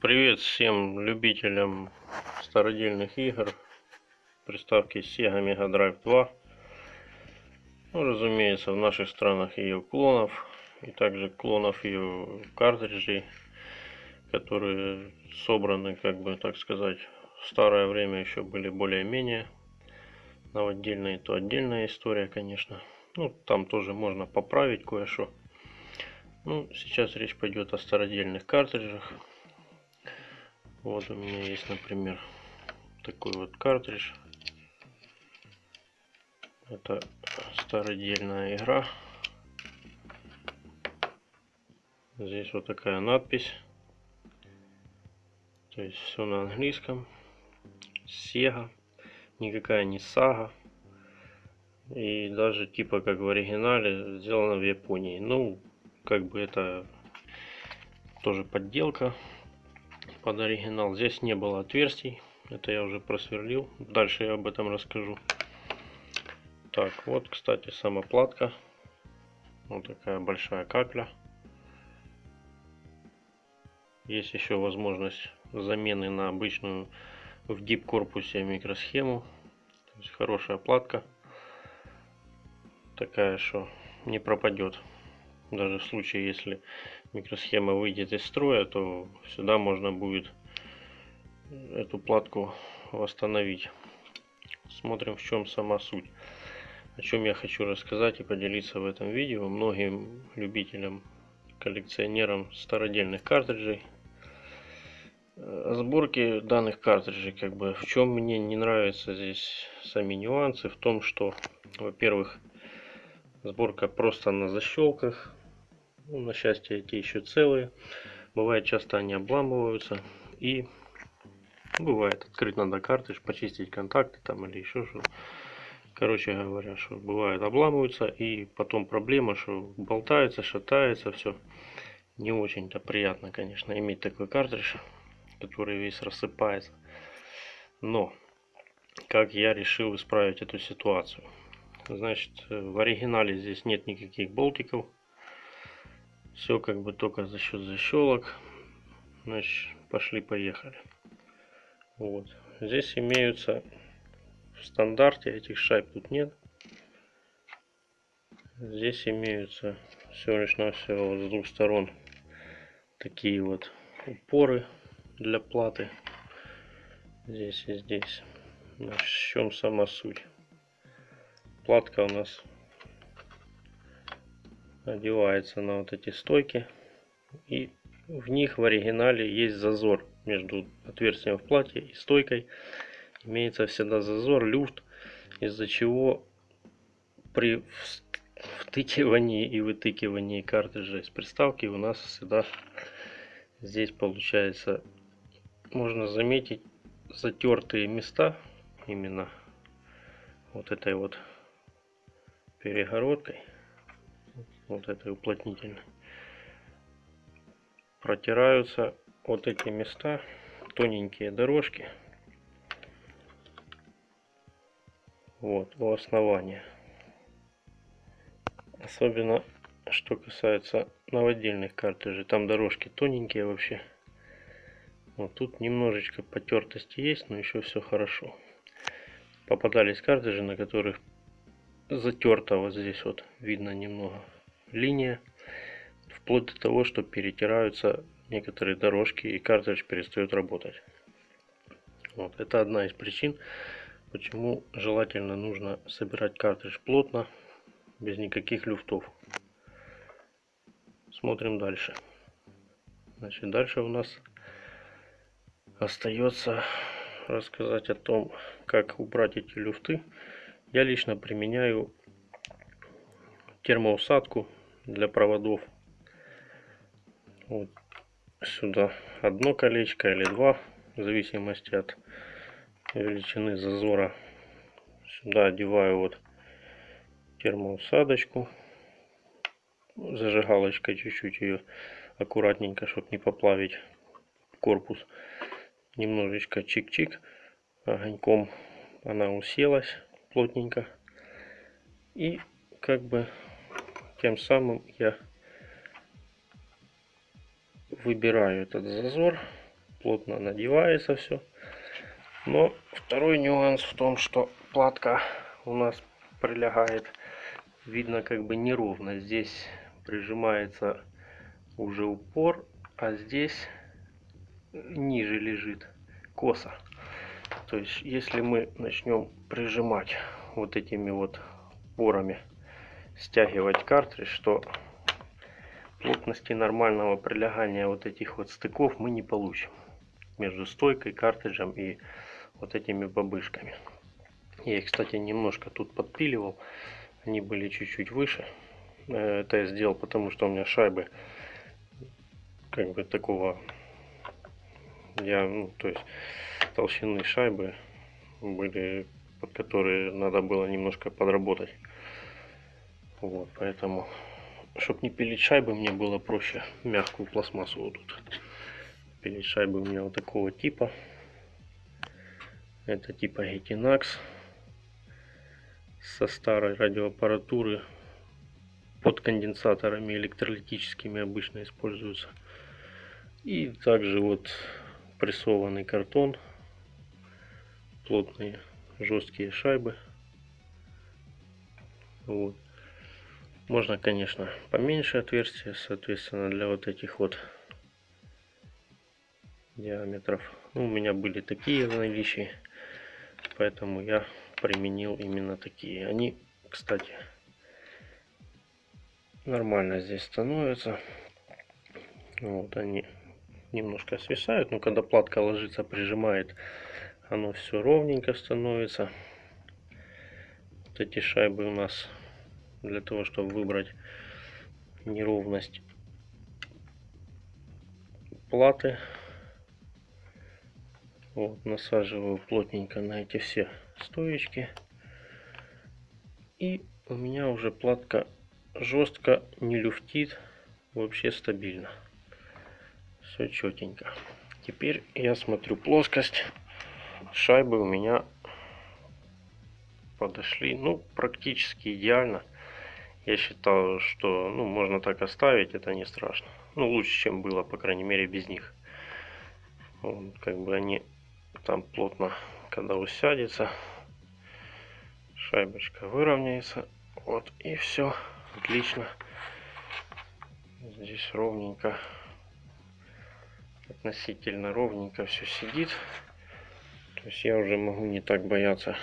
Привет всем любителям стародельных игр. Приставки Sega Mega Drive 2. Ну, разумеется, в наших странах ее клонов. И также клонов ее картриджей, которые собраны, как бы так сказать, в старое время еще были более-менее. Но отдельная то отдельная история, конечно. Ну, там тоже можно поправить кое-что. Ну, сейчас речь пойдет о стародельных картриджах. Вот у меня есть, например, такой вот картридж. Это стародельная игра. Здесь вот такая надпись. То есть все на английском. Sega. Никакая не сага. И даже типа как в оригинале сделано в Японии. Ну, как бы это тоже подделка под оригинал. Здесь не было отверстий. Это я уже просверлил. Дальше я об этом расскажу. Так, вот, кстати, сама платка. Вот такая большая капля. Есть еще возможность замены на обычную в дип корпусе микросхему. То есть хорошая платка. Такая, что не пропадет. Даже в случае, если микросхема выйдет из строя, то сюда можно будет эту платку восстановить. Смотрим, в чем сама суть. О чем я хочу рассказать и поделиться в этом видео многим любителям, коллекционерам стародельных картриджей. О сборке данных картриджей, как бы, в чем мне не нравятся здесь сами нюансы, в том, что, во-первых, сборка просто на защелках, ну, на счастье, эти еще целые. Бывает, часто они обламываются. И бывает, открыть надо картридж, почистить контакты там или еще что Короче говоря, что бывает обламываются. И потом проблема, что болтается, шатается, все. Не очень-то приятно, конечно, иметь такой картридж, который весь рассыпается. Но, как я решил исправить эту ситуацию. Значит, в оригинале здесь нет никаких болтиков все как бы только за счет защелок. Значит, пошли-поехали. Вот. Здесь имеются в стандарте этих шайб тут нет. Здесь имеются всего лишь навсего вот с двух сторон такие вот упоры для платы. Здесь и здесь. Значит, в чем сама суть? Платка у нас одевается на вот эти стойки. И в них в оригинале есть зазор между отверстием в платье и стойкой. Имеется всегда зазор, люфт, из-за чего при втыкивании и вытыкивании картриджа из приставки у нас всегда здесь получается можно заметить затертые места именно вот этой вот перегородкой вот этой уплотнительной, протираются вот эти места, тоненькие дорожки, вот, у основания. Особенно, что касается новодельных картриджей, там дорожки тоненькие вообще. Вот тут немножечко потертости есть, но еще все хорошо. Попадались картриджи, на которых затерто вот здесь вот видно немного линия, вплоть до того, что перетираются некоторые дорожки и картридж перестает работать. Вот. Это одна из причин, почему желательно нужно собирать картридж плотно, без никаких люфтов. Смотрим дальше. Значит, дальше у нас остается рассказать о том, как убрать эти люфты. Я лично применяю термоусадку для проводов. Вот сюда одно колечко или два, в зависимости от величины зазора. Сюда одеваю вот термоусадочку, зажигалочкой чуть-чуть ее аккуратненько, чтобы не поплавить корпус. Немножечко чик-чик, огоньком она уселась плотненько. И как бы тем самым я выбираю этот зазор плотно надевается все. Но второй нюанс в том, что платка у нас прилегает, видно как бы неровно. Здесь прижимается уже упор, а здесь ниже лежит косо. То есть, если мы начнем прижимать вот этими вот порами, стягивать картридж, то плотности нормального прилегания вот этих вот стыков мы не получим между стойкой, картриджем и вот этими бабышками. Я их, кстати, немножко тут подпиливал. Они были чуть-чуть выше. Э, это я сделал, потому что у меня шайбы как бы такого я, ну, то есть толщины шайбы были, под которые надо было немножко подработать. Вот, поэтому, чтобы не пилить шайбы, мне было проще мягкую пластмассу вот тут. Пилить шайбы у меня вот такого типа. Это типа Getinax со старой радиоаппаратуры под конденсаторами электролитическими обычно используются. И также вот прессованный картон, плотные жесткие шайбы. Вот. Можно, конечно, поменьше отверстия, соответственно, для вот этих вот диаметров. Ну, у меня были такие в наличии, поэтому я применил именно такие. Они, кстати, нормально здесь становятся. Вот они немножко свисают, но когда платка ложится, прижимает, оно все ровненько становится. Вот эти шайбы у нас для того, чтобы выбрать неровность платы. Вот, насаживаю плотненько на эти все стоечки. И у меня уже платка жестко не люфтит, вообще стабильно. Все четенько. Теперь я смотрю плоскость. Шайбы у меня подошли, ну, практически идеально. Я считал, что, ну, можно так оставить, это не страшно. Ну, лучше, чем было, по крайней мере, без них. Вот, как бы они там плотно, когда усядется, шайбочка выровняется. Вот, и все, отлично. Здесь ровненько относительно ровненько все сидит. То есть я уже могу не так бояться,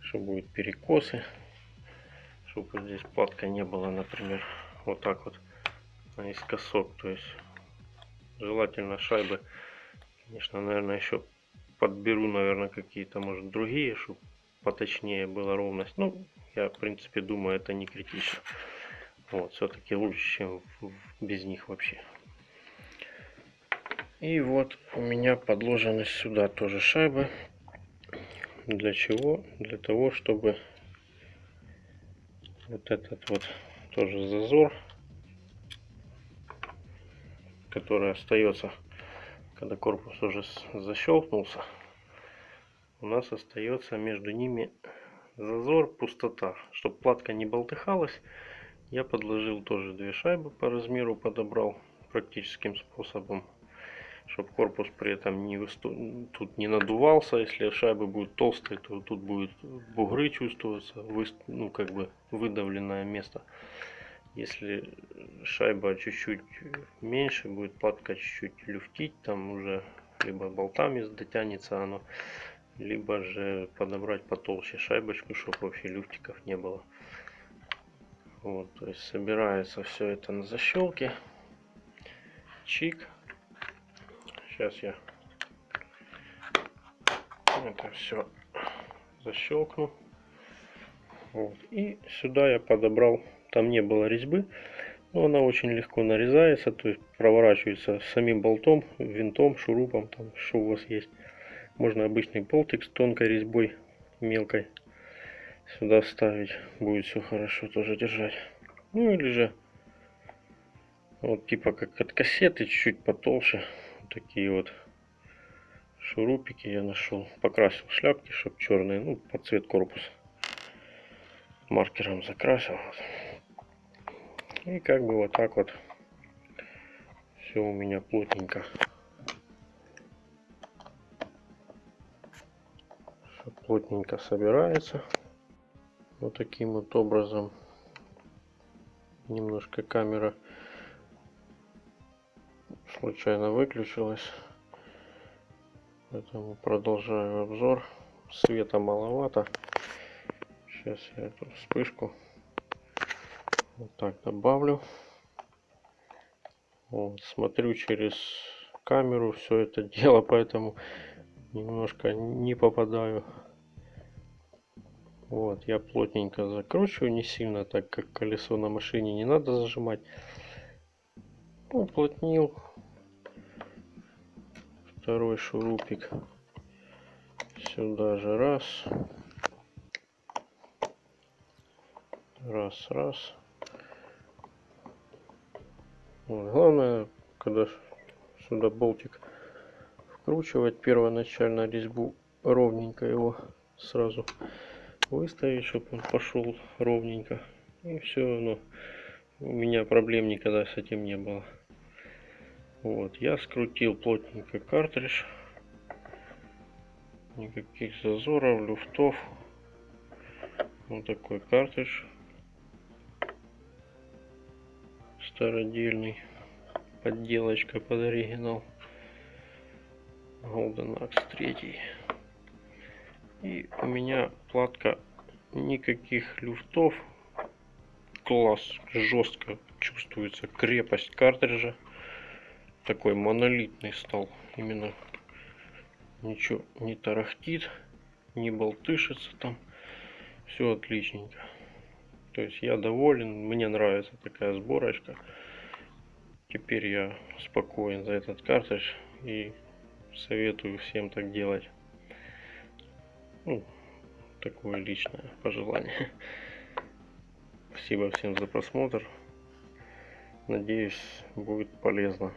что будет перекосы. Чтобы здесь платка не было, например, вот так вот наискосок. То есть желательно шайбы, конечно, наверное, еще подберу, наверное, какие-то, может, другие, чтобы поточнее была ровность. Ну, я, в принципе, думаю, это не критично. Вот, все-таки лучше, чем без них вообще. И вот у меня подложены сюда тоже шайбы. Для чего? Для того, чтобы вот этот вот тоже зазор, который остается, когда корпус уже защелкнулся, у нас остается между ними зазор, пустота. Чтобы платка не болтыхалась, я подложил тоже две шайбы по размеру, подобрал практическим способом чтобы корпус при этом не выступ... тут не надувался. Если шайбы будут толстые, то тут будут бугры чувствоваться, вы... ну как бы выдавленное место. Если шайба чуть-чуть меньше, будет платка чуть-чуть люфтить, там уже либо болтами дотянется оно, либо же подобрать потолще шайбочку, чтобы вообще люфтиков не было. Вот, то есть собирается все это на защелке. Чик. Сейчас я это все защелкну. Вот. И сюда я подобрал, там не было резьбы, но она очень легко нарезается, то есть проворачивается самим болтом, винтом, шурупом, там что у вас есть. Можно обычный болтик с тонкой резьбой, мелкой, сюда вставить, будет все хорошо тоже держать. Ну или же вот типа как от кассеты, чуть-чуть потолще, такие вот шурупики я нашел. Покрасил шляпки, чтобы черные, ну, под цвет корпуса. Маркером закрасил. И как бы вот так вот все у меня плотненько. Плотненько собирается. Вот таким вот образом. Немножко камера случайно выключилась. Поэтому продолжаю обзор. Света маловато. Сейчас я эту вспышку вот так добавлю. Вот, смотрю через камеру все это дело, поэтому немножко не попадаю. Вот, я плотненько закручиваю, не сильно, так как колесо на машине не надо зажимать. Уплотнил. Второй шурупик. Сюда же раз. Раз, раз. Вот. Главное, когда сюда болтик вкручивать первоначально резьбу ровненько его сразу выставить, чтобы он пошел ровненько. И все равно у меня проблем никогда с этим не было. Вот, я скрутил плотненько картридж. Никаких зазоров, люфтов. Вот такой картридж. Стародельный. Подделочка под оригинал. Golden Axe 3. И у меня платка никаких люфтов. Класс, жестко чувствуется крепость картриджа. Такой монолитный стал. Именно ничего не тарахтит, не болтышится там. Все отличненько. То есть я доволен, мне нравится такая сборочка. Теперь я спокоен за этот картридж и советую всем так делать. Ну, такое личное пожелание. Спасибо всем за просмотр. Надеюсь, будет полезно.